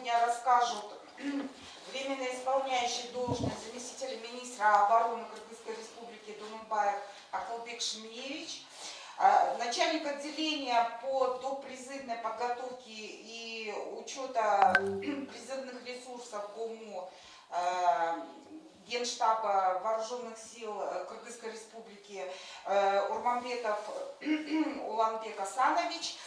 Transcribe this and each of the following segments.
сегодня расскажут временно исполняющий должность заместителя министра обороны Кыргызской республики Думбаев Акулбек Шмиевич, а, начальник отделения по допризывной подготовке и учета призывных ресурсов ГОМО а, Генштаба Вооруженных сил э, Кыргызской республики э, Урманбетов Уланбек Асанович –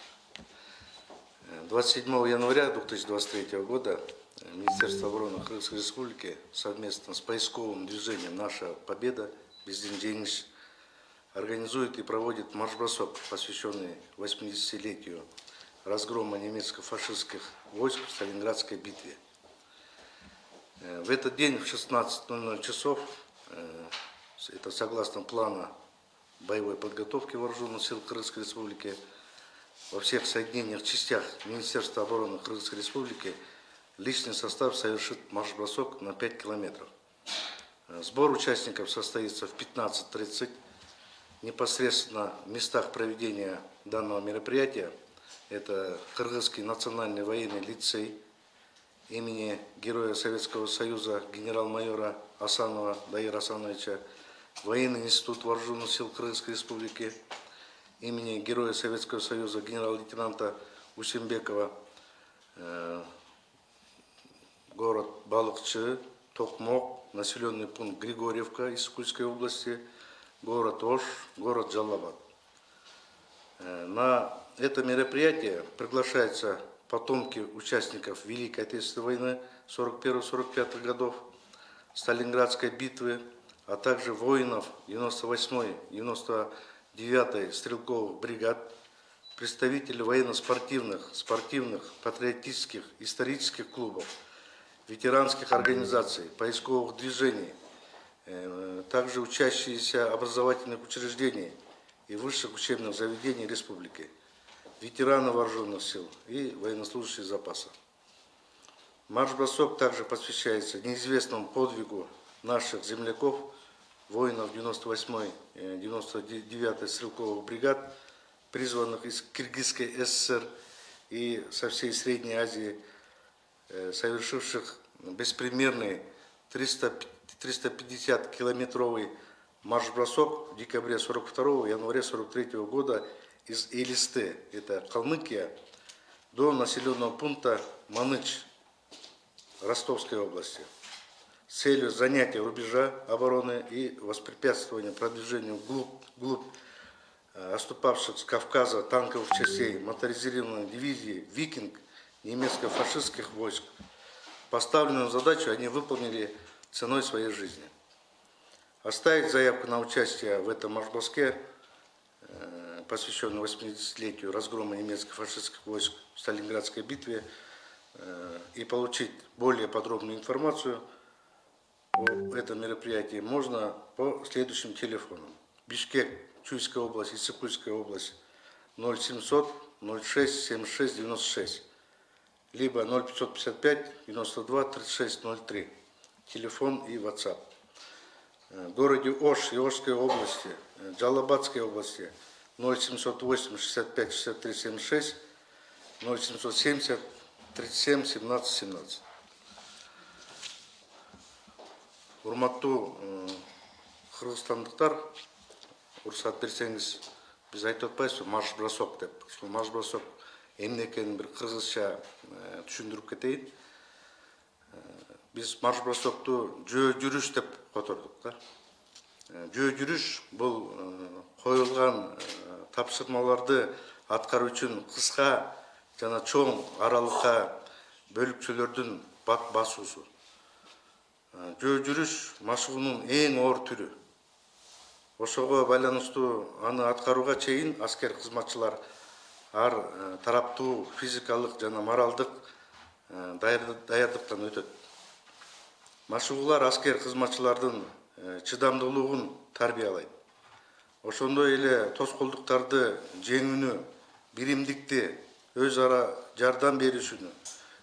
27 января 2023 года Министерство обороны Кыргызской Республики совместно с поисковым движением «Наша Победа» Бездин организует и проводит марш-бросок, посвященный 80-летию разгрома немецко-фашистских войск в Сталинградской битве. Э, в этот день в 16.00 часов, э, это согласно плана боевой подготовки вооруженных сил Кыргызской Республики, во всех соединениях, частях Министерства обороны Кыргызской Республики личный состав совершит марш-бросок на 5 километров. Э, сбор участников состоится в 15.30 непосредственно в местах проведения данного мероприятия. Это Кыргызский национальный военный лицей имени Героя Советского Союза генерал-майора Асанова Даира Асановича, Военный институт вооруженных сил Кыргызской Республики имени Героя Советского Союза генерал-лейтенанта Усимбекова, э, город Балыкчы, Токмок, населенный пункт Григорьевка из Кульской области – город Ош, город Джалабад. Э, на это мероприятие приглашаются потомки участников Великой Отечественной войны 41-45 годов, Сталинградской битвы, а также воинов 98-й, 99-й стрелковых бригад, представители военно-спортивных, спортивных, патриотических, исторических клубов, ветеранских организаций, поисковых движений, Э, также учащиеся образовательных учреждений и высших учебных заведений республики, ветераны вооруженных сил и военнослужащие запаса. Марш-бросок также посвящается неизвестному подвигу наших земляков, воинов 98-й, 99-й стрелковых бригад, призванных из Киргизской ССР и со всей Средней Азии, э, совершивших беспримерный 350 350-километровый марш-бросок в декабре 42 января 43 года из Элисты, это Калмыкия, до населенного пункта Маныч Ростовской области целью занятия рубежа обороны и воспрепятствования продвижению вглубь, вглубь э, оступавших с Кавказа танковых частей моторизированной дивизии «Викинг» немецко-фашистских войск. Поставленную задачу они выполнили ценой своей жизни. Оставить заявку на участие в этом марш-броске, э, посвященном 80-летию разгрома немецко-фашистских войск в Сталинградской битве, э, и получить более подробную информацию о этом можно по следующим телефонам. Бишкек, Чуйская область, Иссыкульская область 0700 06 76 96, либо 0555 92 36 03 телефон и WhatsApp. Э, в городе Ош, Иошской области, э, Джалабадской области 0708 65 63 76 0770 37 17 17. Урматтуу кыргызстандыктар уруксаат берсеңиз биз айтып атпайбызбы марш бросок деп. Ушул марш бросок эмне экенин бир кыргызча э, түшүндүрүп кетейин. Біз марш бросокту жөө жүрүш деп котордук да. Жөө жүрүш бул коюлган тапшырмаларды аткаруу үчүн кыска жана чоң аралыкка бөлүкчөлөрдүн басуусу жөө жүрүш машыгуунун эң оор түрү. Ошого байланыштуу аны аткарууга чейин аскер кызматчылар ар тараптуу физикалык жана моралдык даярдыктан өтөт. Машыгуулар аскер кызматчылардын э, чыдамдуулугун тарбиялайт. Ошондой эле тоскоолдуктарды жеңүүнү биримдикти өз ара жардам беришүүнү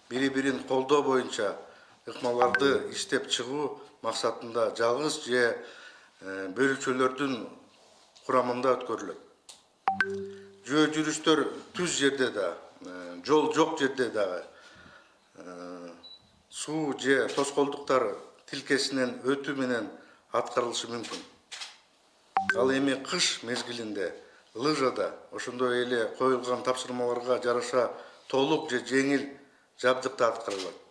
бири бирин колдоо боюнча ыкмаларды иштеп чыгуу максатында жалгыз же э, бөлүкчөлөрдүн курамында өткөрүлөт. Жөө жүрүштөр түз жерде да э, жол жок жерде дагы э, суу же тоскоолдуктар тилкесинен өтүү менен аткарылышы мүмкүн. Ал эми кыш мезгилинде лыжада ошондой эле коюлган тапшырмаларга жараша толук же жеңил жабдыкта аткарылат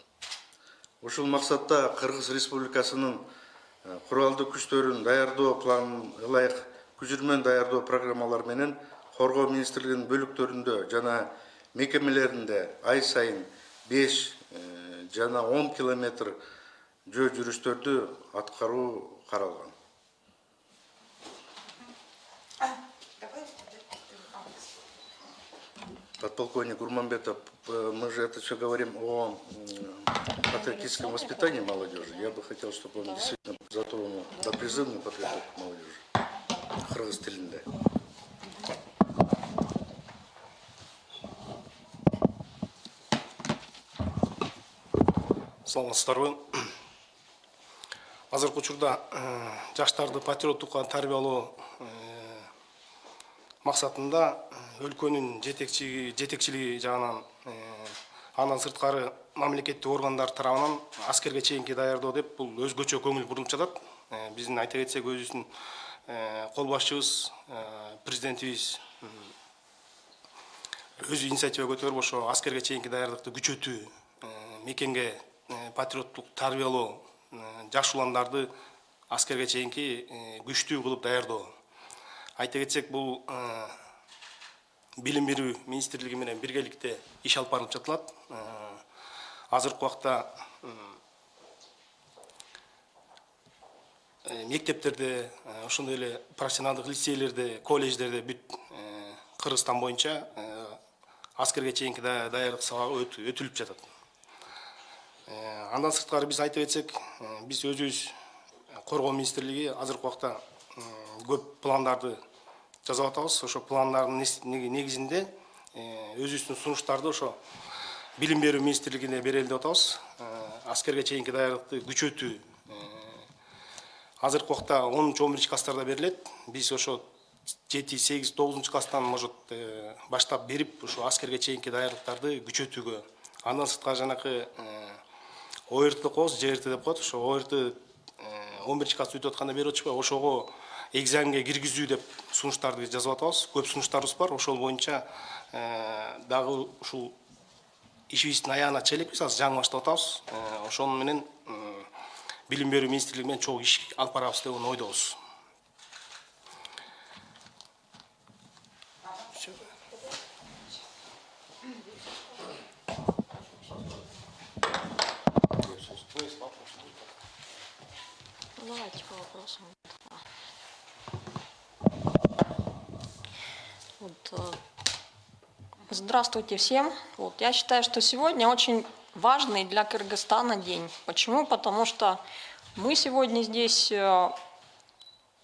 ушул максатта кыргыз республикасынын э, куралдуу күчтөрүн даярдоо планын ылайык күжүрмөн даярдоо программалары менен коргоо министрлигинин бөлүктөрүндө жана мекемелеринде ай сайын беш жана он километр жөө жүрүштөрдү аткаруу каралган. Подполковник Гурманбетов, э, мы же это все говорим о патриотическом воспитании молодежи. Я бы хотел, чтобы он действительно затронул до призывную подготовку молодежи. Кыргыз тилинде. саламатсыздарбы азыркы учурда э, жаштарды патриоттукка тарбиялоо э, өлкөнүн жетекчи жетекчилиги жагынан андан сырткары мамлекеттик органдар тарабынан аскерге чейинки даярдоо деп бул өзгөчө көңүл бурулуп жатат. Биздин айта кетсек өзүбүздүн кол башчыбыз президентибиз өзү инициатива көтөрүп ошо аскерге чейинки даярдыкты күчөтүү мекенге э, патриоттук тарбиялоо э, жаш уландарды аскерге чейинки э, күчтүү кылып даярдоо. Айта кетсек бул билим берүү министрлиги менен биргеликте иш алып барылып жатылат. Азыркы убакта мектептерде ошондой эле профессионалдык лицейлерде колледждерде бүт кыргызстан боюнча аскерге чейинки даярдык сабагы өтүлүп жатат. Э, андан сырткары биз айтып э, биз өзүбүз коргоо министрлиги азыркы убакта көп пландарды жасап атабыз ошо пландардын негизинде э, өзүбүздүн сунуштарды ошо билим берүү министрлигине берели деп атабыз. Аскерге чейинки даярдыкты күчөтүү азыркы убакта онунчу он биринчи класстарда берилет. Биз ошо жети сегиз тогузунчу класстан может баштап берип ошо аскерге чейинки даярдыктарды күчөтүүгө андан сырткары жанакы орт деп коебуз жрт деп коет ошо орт он биринчи класс бүтүп атканда берип атышпайбы. Ошого экзаменге киргизүү деп сунуштарды жазып атабыз. Көп сунуштарыбыз бар. Ошол боюнча дагы ушул ишибиздин аягына чыга элекпиз азыр жаңы баштап атабыз. Ошону менен билим берүү министрлиги менен чогуу иш алып барабыз деген ойдобуз. Давайте по вопросам. Вот, э, здравствуйте всем. Вот, я считаю, что сегодня очень важный для Кыргызстана день. Почему? Потому что мы сегодня здесь э,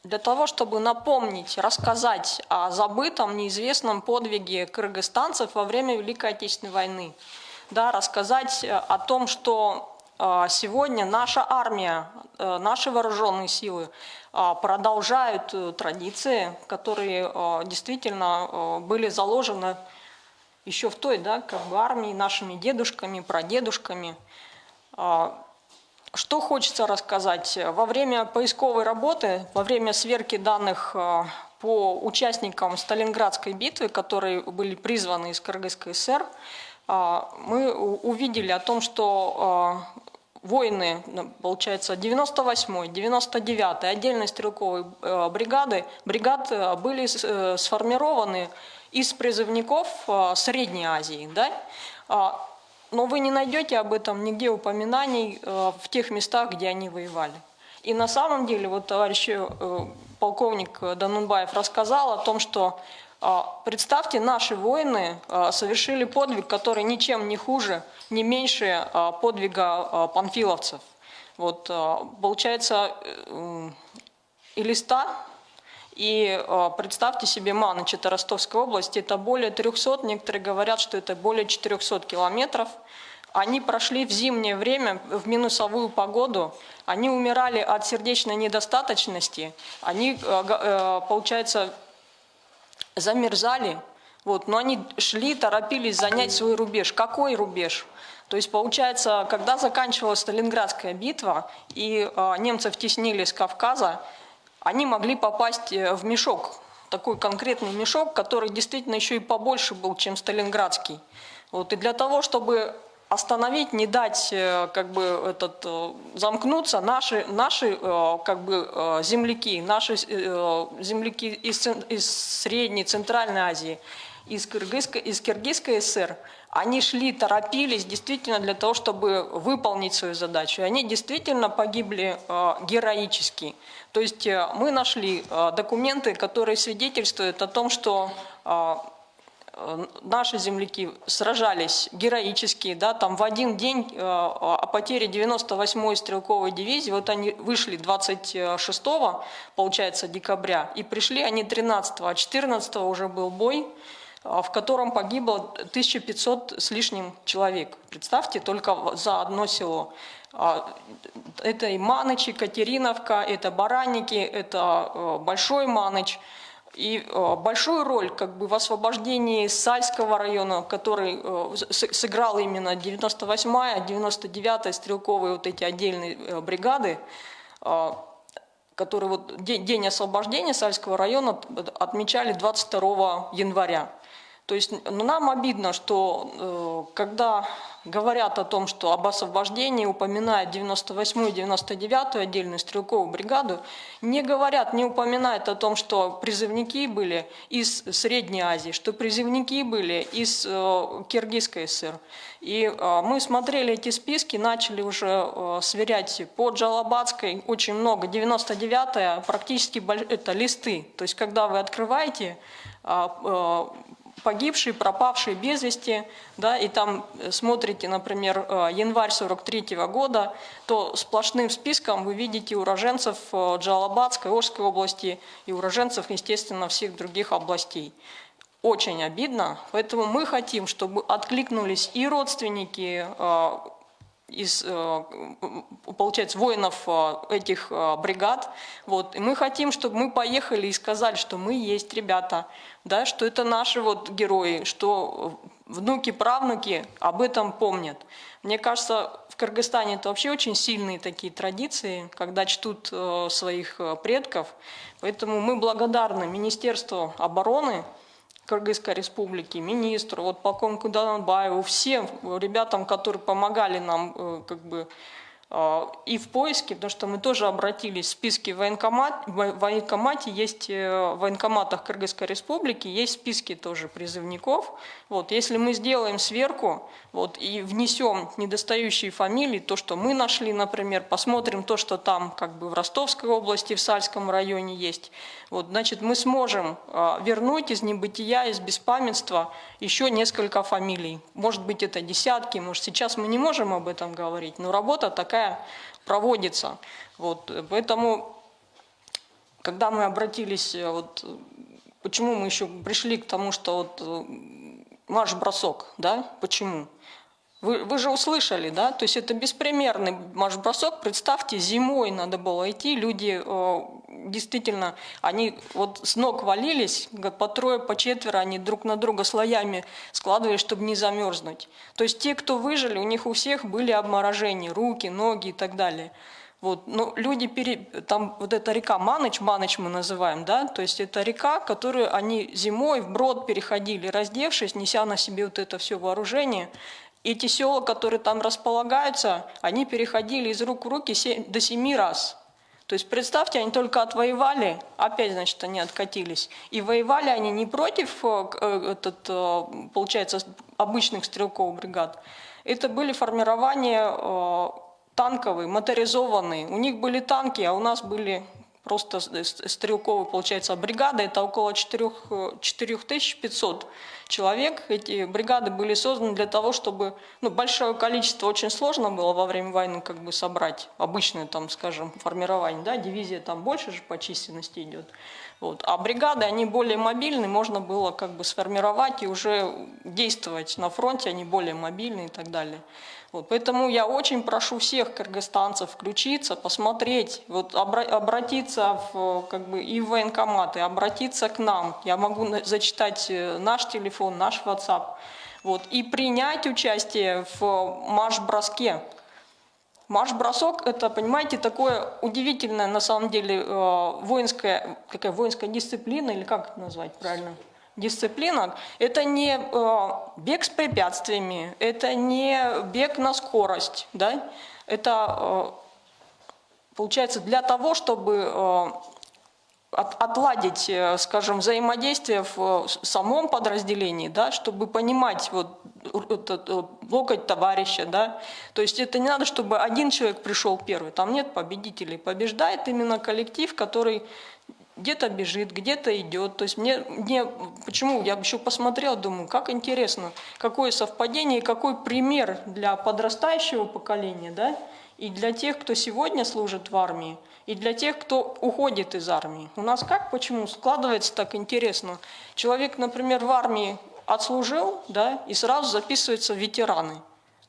для того, чтобы напомнить, рассказать о забытом, неизвестном подвиге кыргызстанцев во время Великой Отечественной войны. Да, рассказать э, о том, что сегодня наша армия, наши вооруженные силы продолжают э, традиции, которые действительно были заложены еще в той да, как бы армии нашими дедушками, прадедушками. Что хочется рассказать? Во время поисковой работы, во время сверки данных по участникам Сталинградской битвы, которые были призваны из Кыргызской ССР, мы увидели о том, что воины, ну, получается, 98-й, 99-й отдельной стрелковой э, бригады, бригад были э, сформированы из призывников Средней Азии. Да? А, но вы не найдете об этом нигде упоминаний в тех местах, где они воевали. И на самом деле, вот товарищ полковник Данунбаев рассказал о том, что а, представьте, наши воины а, совершили подвиг, который ничем не хуже, не меньше а, подвига панфиловцев. Вот, э, получается, э, и э, представьте себе Маныч, это Ростовская область, это более 300, некоторые говорят, что это более 400 километров. Они прошли в зимнее время, в минусовую погоду, они умирали от сердечной недостаточности, они, г- э, получается, замерзали, вот, но они шли, торопились занять свой рубеж. Какой рубеж? То есть, получается, когда заканчивалась Сталинградская битва, и э, немцев теснили с Кавказа, они могли попасть э, в мешок, такой конкретный мешок, который действительно еще и побольше был, чем Сталинградский. Вот, и для того, чтобы остановить, не дать э, как бы этот э, замкнуться, наши наши как бы земляки, наши земляки из, из Средней, Центральной Азии, из Кыргызской, из Киргизской ССР, они шли, торопились действительно для того, чтобы выполнить свою задачу. И они действительно погибли э, героически. То есть э, мы нашли э, документы, которые свидетельствуют о том, что э, э, наши земляки сражались героически, да, там в один день э, о потере 98-й стрелковой дивизии, вот они вышли 26 получается, декабря, и пришли они 13 а 14 уже был бой, в котором погибло 1500 с лишним человек. Представьте, только за одно село. А, Это и Маныч, и Катериновка, это Бараники, это э, Большой Маныч. И большую роль как бы в освобождении Сальского района, который сыграл именно 98-я, 99-я стрелковые вот эти отдельные бригады, которые вот день освобождения Сальского района отмечали 22 января. То есть ну, нам обидно, что э, когда говорят о том, что об освобождении упоминают 98-ю, 99-ю отдельную стрелковую бригаду, не говорят, не упоминают о том, что призывники были из Средней Азии, что призывники были из э, Киргизской ССР. И э, мы смотрели эти списки, начали уже э, сверять по Джалабадской, очень много, 99-я, практически это листы. То есть когда вы открываете а, э, погибшие, пропавшие без вести, да, и там э, смотрите, например, э, январь 43 года, то сплошным списком вы видите уроженцев э, Джалабадской, Ожской области и уроженцев, естественно, всех других областей. Очень обидно, поэтому мы хотим, чтобы откликнулись и родственники из, э, получается, воинов э, этих э, бригад. Вот. И мы хотим, чтобы мы поехали и сказали, что мы есть ребята, да, что это наши вот герои, что внуки, правнуки об этом помнят. Мне кажется, в Кыргызстане это вообще очень сильные такие традиции, когда чтут своих предков. Поэтому мы благодарны Министерству обороны, Кыргызской республики, министру, вот полковнику Данбаеву, всем ребятам, которые помогали нам э, как бы и в поиске, потому что мы тоже обратились в списки военкомат, в военкомате, есть э, в военкоматах Кыргызской республики, есть списки тоже призывников. Вот, если мы сделаем сверку вот, и внесем недостающие фамилии, то, что мы нашли, например, посмотрим то, что там как бы в Ростовской области, в Сальском районе есть, вот, значит, мы сможем э, вернуть из небытия, из беспамятства еще несколько фамилий. Может быть, это десятки, может, сейчас мы не можем об этом говорить, но работа такая проводится. Вот, поэтому, когда мы обратились, э, вот, почему мы еще пришли к тому, что вот э, марш-бросок, да, почему? Вы, вы же услышали, да? То есть это беспримерный марш-бросок. Представьте, зимой надо было идти, люди э, действительно, они вот с ног валились, по трое, по четверо, они друг на друга слоями складывались, чтобы не замерзнуть. То есть те, кто выжили, у них у всех были обморожения, руки, ноги и так далее. Вот, но люди, пере... там вот эта река Маныч, Маныч мы называем, да, то есть это река, которую они зимой вброд переходили, раздевшись, неся на себе вот это все вооружение. Эти села, которые там располагаются, они переходили из рук в руки до семи раз. То есть представьте, они только отвоевали, опять, значит, они откатились. И воевали они не против, э, э, этот, э, получается, обычных стрелковых бригад. Это были формирования танковые, моторизованные. У них были танки, а у нас были просто с- с- стрелковая, получается, бригада, это около 4, 4500 человек. Эти бригады были созданы для того, чтобы, ну, большое количество очень сложно было во время войны как бы собрать, обычное там, скажем, формирование, да, дивизия там больше же по численности идет. Вот. А бригады, они более мобильны, можно было как бы сформировать и уже действовать на фронте, они более мобильны и так далее. Вот, поэтому я очень прошу всех кыргызстанцев включиться, посмотреть, вот, обра- обратиться в, как бы, и в военкоматы, обратиться к нам. Я могу зачитать э, наш телефон, наш WhatsApp. Вот, и принять участие в марш-броске. Марш-бросок – это, понимаете, такое удивительное, на самом деле, э, воинская, какая воинская дисциплина, или как это назвать правильно? Дисциплина – это не э, бег с препятствиями, это не бег на скорость, да? это, э, получается, для того, чтобы э, от- отладить, скажем, взаимодействие в самом подразделении, да, чтобы понимать вот этот, локоть товарища, да, то есть это не надо, чтобы один человек пришел первый, там нет победителей, побеждает именно коллектив, который где-то бежит, где-то идет. То есть мне, мне почему я еще посмотрел, думаю, как интересно, какое совпадение какой пример для подрастающего поколения, да, и для тех, кто сегодня служит в армии, и для тех, кто уходит из армии. У нас как, почему складывается так интересно? Человек, например, в армии отслужил, да, и сразу записывается в ветераны.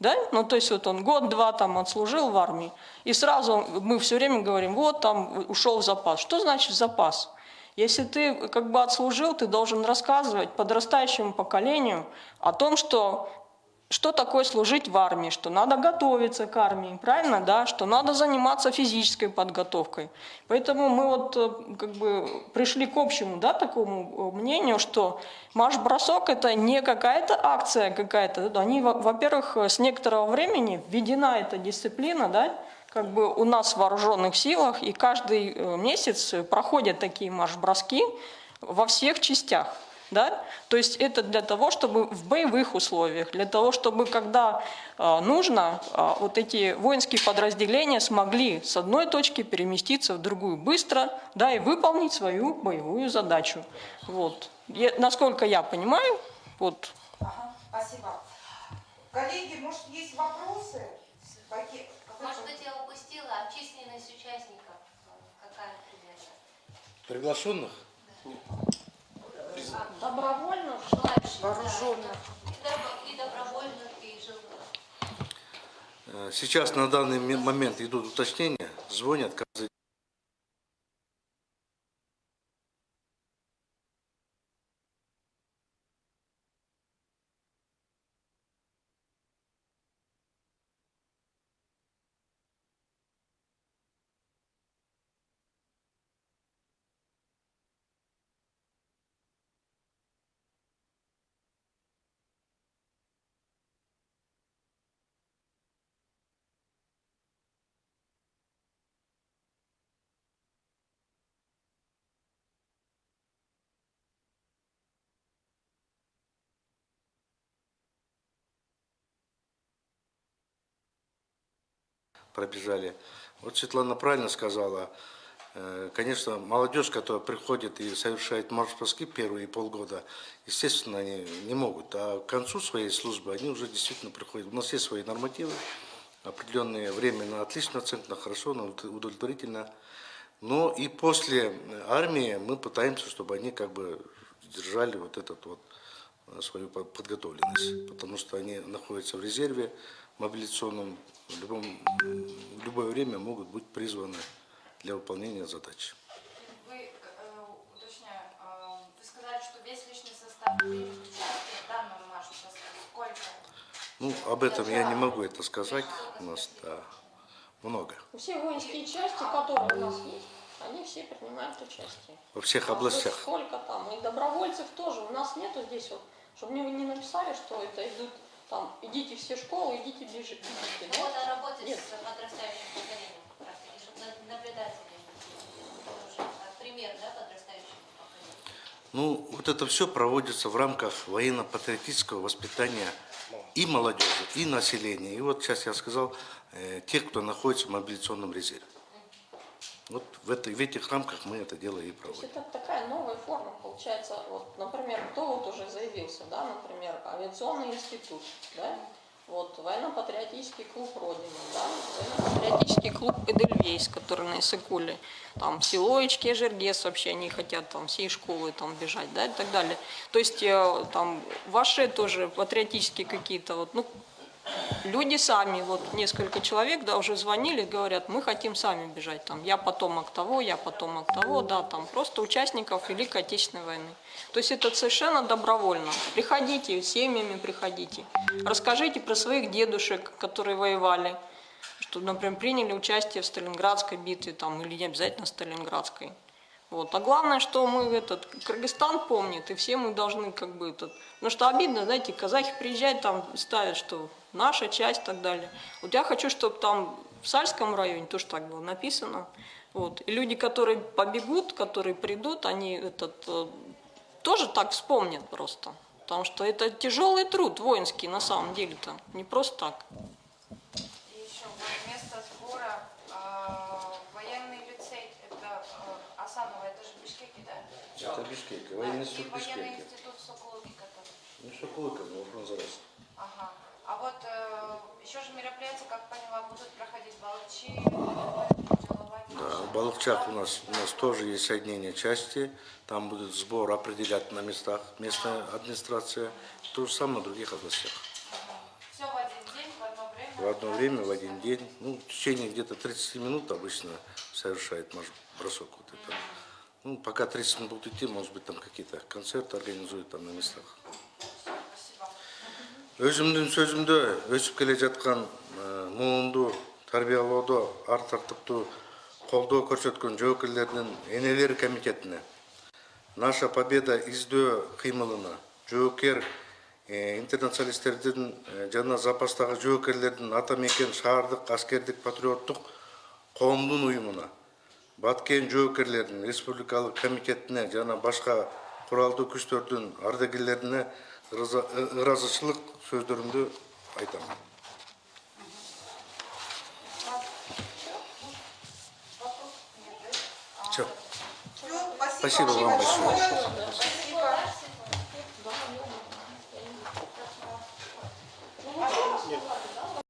Да? Ну, то есть вот он год-два там отслужил в армии, и сразу мы все время говорим, вот там ушел в запас. Что значит запас? Если ты как бы отслужил, ты должен рассказывать подрастающему поколению о том, что что такое служить в армии, что надо готовиться к армии, правильно, да, что надо заниматься физической подготовкой. Поэтому мы вот э, как бы пришли к общему, да, такому э, мнению, что марш-бросок это не какая-то акция какая-то, они, во- во-первых, с некоторого времени введена эта дисциплина, да, как бы у нас в вооруженных силах, и каждый э, месяц проходят такие марш-броски во всех частях. Да? То есть это для того, чтобы в боевых условиях, для того, чтобы когда э, нужно, э, вот эти воинские подразделения смогли с одной точки переместиться в другую быстро, да, и выполнить свою боевую задачу. Вот. Я- насколько я понимаю, вот Ага, спасибо. Коллеги, может, есть вопросы? Может быть, я упустила а численность участников, какая примерно? Приглашенных? Добровольно Желающих. Вооруженных. И добро- И добровольных, и живых. Э, Сейчас на данный момент идут уточнения, звонят каждый пробежали. Вот Светлана правильно сказала. Э, Конечно, молодежь, которая приходит и совершает марш-броски первые полгода, естественно, они не могут. А к концу своей службы они уже действительно приходят. У нас есть свои нормативы, определенное время на отличную оценку, на хорошо, на удов- удовлетворительно. Но и после армии мы пытаемся, чтобы они как бы держали вот этот вот э, свою по- подготовленность, потому что они находятся в резерве мобилизационном, в, любом, в любое время могут быть призваны для выполнения задач. Вы, э, уточняю, э, вы сказали, что весь личный состав в данном марше. Сколько? Ну, об этом я не могу это сказать, у нас да, много. Все воинские части, которые у нас есть, они все принимают участие. Во всех А областях. Сколько там? И добровольцев тоже. У нас нету здесь вот, чтобы мне не написали, что это идут там, идите все в школу, идите бежите. Ну, бегите. вот о работе Нет. с подрастающим поколением, как чтобы на- наблюдатели, тоже, как пример, да, подрастающего поколения. Ну, вот это все проводится в рамках военно-патриотического воспитания и молодежи, и населения. И вот сейчас я сказал, э, тех, кто находится в мобилизационном резерве. Вот в, этой, в этих рамках мы это дело и То есть проводим. это такая новая форма получается. Вот, например, кто вот уже заявился, да, например, авиационный институт, да, вот военно-патриотический клуб Родина, да, военно-патриотический клуб Эдельвейс, который на Иссыкуле, там Силоечки, Жергес вообще они хотят там всей школы там бежать, да, и так далее. То есть э, там ваши тоже патриотические какие-то вот, ну, люди сами, вот несколько человек, да, уже звонили, говорят, мы хотим сами бежать, там, я потомок того, я потомок того, да, там, просто участников Великой Отечественной войны. То есть это совершенно добровольно. Приходите, семьями приходите, расскажите про своих дедушек, которые воевали, что, например, приняли участие в Сталинградской битве, там, или не обязательно Сталинградской. Вот. А главное, что мы этот Кыргызстан помнит, и все мы должны как бы этот... Потому что обидно, знаете, казахи приезжают, там ставят, что наша часть и так далее. Вот я хочу, чтобы там в Сальском районе тоже так было написано. Вот. И люди, которые побегут, которые придут, они этот, э, тоже так вспомнят просто. Потому что это тяжелый труд воинский на самом деле-то, не просто так. И еще вот место сбора а, военный лицей, это а, Асанова, это же в Бишкеке, да? Это Бишкек, военный институт военный Бишкеке. институт Соколовки, который. Ну что, Кулыков, ну, Фрунзарас. Ага. А вот э, еще же мероприятия, как поняла, будут проходить Балчи, Да, в Балыкчах у нас, у нас тоже есть соединение части, там будет сбор определять на местах местная администрация, то же самое в других областях. Все в один день, в одно время. В одно время, в один день, ну, в течение где-то 30 минут обычно совершает марш- бросок вот это. Ну, пока 30 минут будет идти, может быть, там какие-то концерты организуют там на местах. Спасибо. өзімдің сөзімді өсіп келе жатқан ә, муынды тәрбиелауды ар тартыпты қолдау көрсеткен жоокерлердің энелер комитетіне наша победа издөө кыймылына жоокер э, интернационалисттердин э, жана запастагы жоокерлердин ата мекен шаардык аскердик патриоттук коомдун уюмуна баткен жоокерлердин республикалык комитетине жана башка куралдуу күчтөрдүн ардагерлерине ырза- ы- ыраазычылык сөздөрүмдү айтам Всё. Всё, спасибо, Спасибо вам большое. большое.